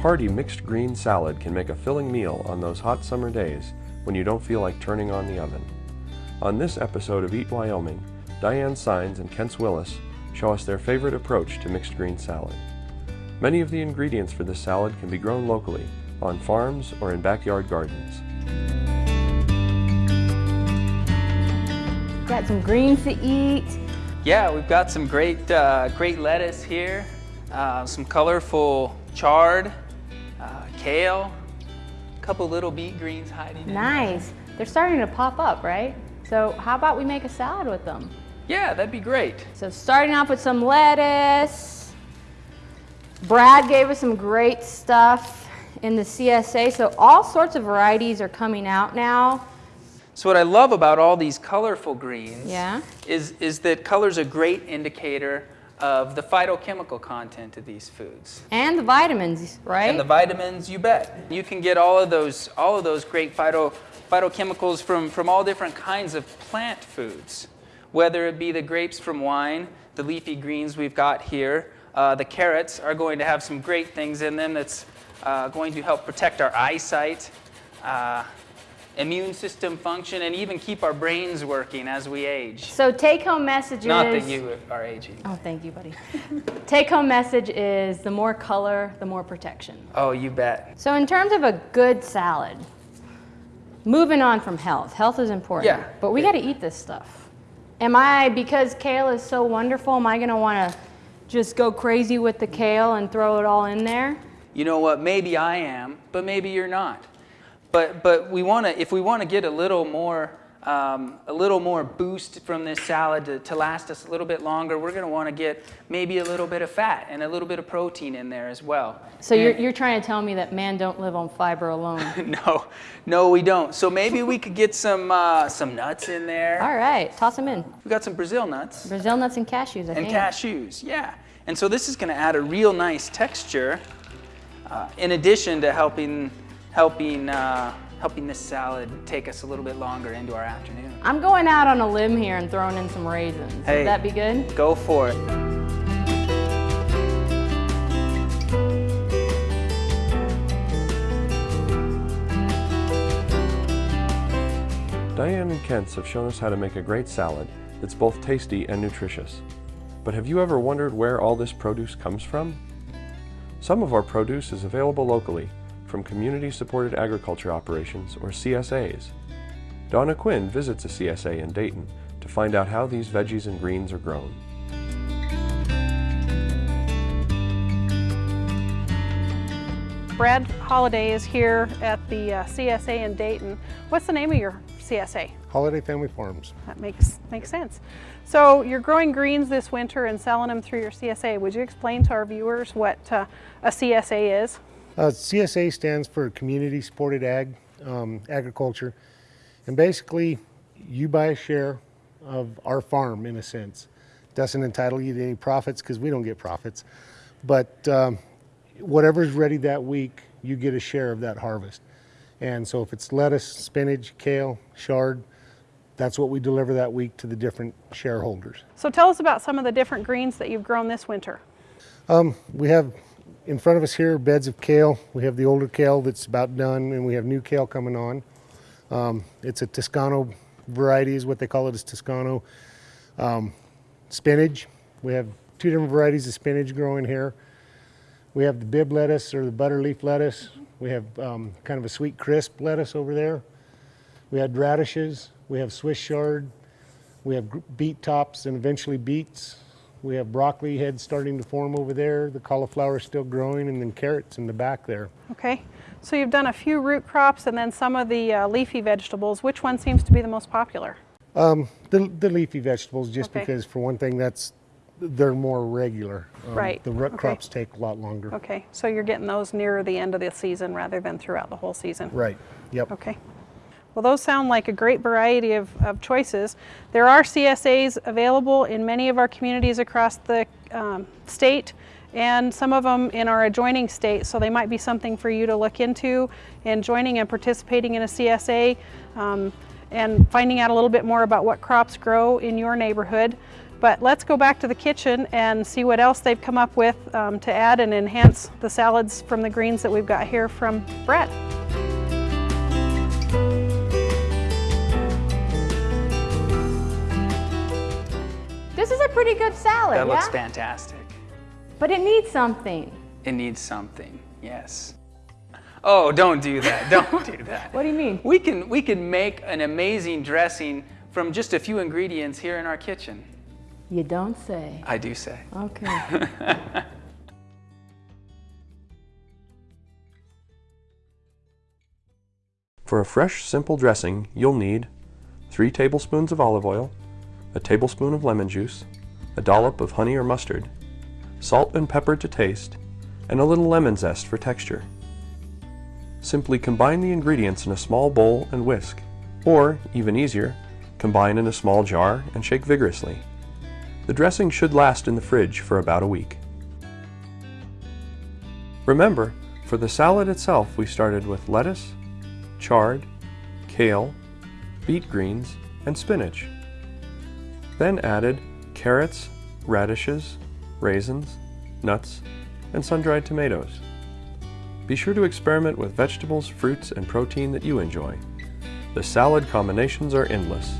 hearty mixed green salad can make a filling meal on those hot summer days when you don't feel like turning on the oven. On this episode of Eat Wyoming, Diane Signs and Kentz Willis show us their favorite approach to mixed green salad. Many of the ingredients for this salad can be grown locally, on farms or in backyard gardens. Got some greens to eat. Yeah, we've got some great, uh, great lettuce here, uh, some colorful chard, uh, kale, a couple little beet greens hiding in there. Nice. They're starting to pop up, right? So how about we make a salad with them? Yeah, that'd be great. So starting off with some lettuce. Brad gave us some great stuff in the CSA. So all sorts of varieties are coming out now. So what I love about all these colorful greens Yeah. is, is that color's a great indicator of the phytochemical content of these foods. And the vitamins, right? And the vitamins, you bet. You can get all of those, all of those great phyto, phytochemicals from, from all different kinds of plant foods, whether it be the grapes from wine, the leafy greens we've got here. Uh, the carrots are going to have some great things in them that's uh, going to help protect our eyesight, uh, immune system function, and even keep our brains working as we age. so take home message Not is. that you are aging. Oh, thank you, buddy. take home message is the more color, the more protection. Oh, you bet. So in terms of a good salad, moving on from health, health is important. Yeah. But we got to eat this stuff. Am I, because kale is so wonderful, am I going to want to just go crazy with the kale and throw it all in there? you know what, maybe I am, but maybe you're not. But, but we want to, if we want to get a little more, um, a little more boost from this salad to, to last us a little bit longer, we're going to want to get maybe a little bit of fat and a little bit of protein in there as well. So you're, you're trying to tell me that man don't live on fiber alone. no, no, we don't. So maybe we could get some, uh, some nuts in there. all right, toss them in. We got some Brazil nuts. Brazil nuts and cashews, I and think. And cashews, yeah. And so this is going to add a real nice texture, uh, in addition to helping helping uh, helping this salad take us a little bit longer into our afternoon. I'm going out on a limb here and throwing in some raisins. Hey. Would that be good? Go for it. Diane and Kentz have shown us how to make a great salad that's both tasty and nutritious. But have you ever wondered where all this produce comes from? Some of our produce is available locally from Community Supported Agriculture Operations or CSAs. Donna Quinn visits a CSA in Dayton to find out how these veggies and greens are grown. Brad Holiday is here at the uh, CSA in Dayton. What's the name of your CSA? Holiday Family Farms. That makes makes sense. So you're growing greens this winter and selling them through your CSA. Would you explain to our viewers what uh, a CSA is? Uh, CSA stands for Community Supported Ag, um, Agriculture. And basically, you buy a share of our farm in a sense. Doesn't entitle you to any profits because we don't get profits. But um, whatever's ready that week, you get a share of that harvest. And so if it's lettuce, spinach, kale, chard, that's what we deliver that week to the different shareholders. So tell us about some of the different greens that you've grown this winter. Um, we have in front of us here beds of kale. We have the older kale that's about done, and we have new kale coming on. Um, it's a Toscano variety, is what they call it. it, is Toscano. Um, spinach. We have two different varieties of spinach growing here. We have the Bibb lettuce or the butter leaf lettuce. We have um, kind of a sweet crisp lettuce over there. We had radishes. We have Swiss chard. We have beet tops and eventually beets. We have broccoli heads starting to form over there. The cauliflower is still growing, and then carrots in the back there. Okay. So you've done a few root crops and then some of the uh, leafy vegetables. Which one seems to be the most popular? Um, the, the leafy vegetables, just Okay. because for one thing, that's they're more regular. Um, Right, The root okay. crops take a lot longer. Okay. So you're getting those nearer the end of the season rather than throughout the whole season. Right. Yep. Okay. Well, those sound like a great variety of, of choices. There are CSAs available in many of our communities across the um, state and some of them in our adjoining states, so they might be something for you to look into in joining and participating in a CSA um, and finding out a little bit more about what crops grow in your neighborhood. But let's go back to the kitchen and see what else they've come up with um, to add and enhance the salads from the greens that we've got here from Brett. A pretty good salad, That yeah? looks fantastic. But it needs something. It needs something, yes. Oh, don't do that. Don't do that. What do you mean? We can, we can make an amazing dressing from just a few ingredients here in our kitchen. You don't say. I do say. Okay. For a fresh, simple dressing, you'll need 3 tablespoons of olive oil, a tablespoon of lemon juice, a dollop of honey or mustard, salt and pepper to taste, and a little lemon zest for texture. Simply combine the ingredients in a small bowl and whisk, or, even easier, combine in a small jar and shake vigorously. The dressing should last in the fridge for about a week. Remember, for the salad itself we started with lettuce, chard, kale, beet greens, and spinach. Then added carrots, radishes, raisins, nuts, and sun-dried tomatoes. Be sure to experiment with vegetables, fruits, and protein that you enjoy. The salad combinations are endless.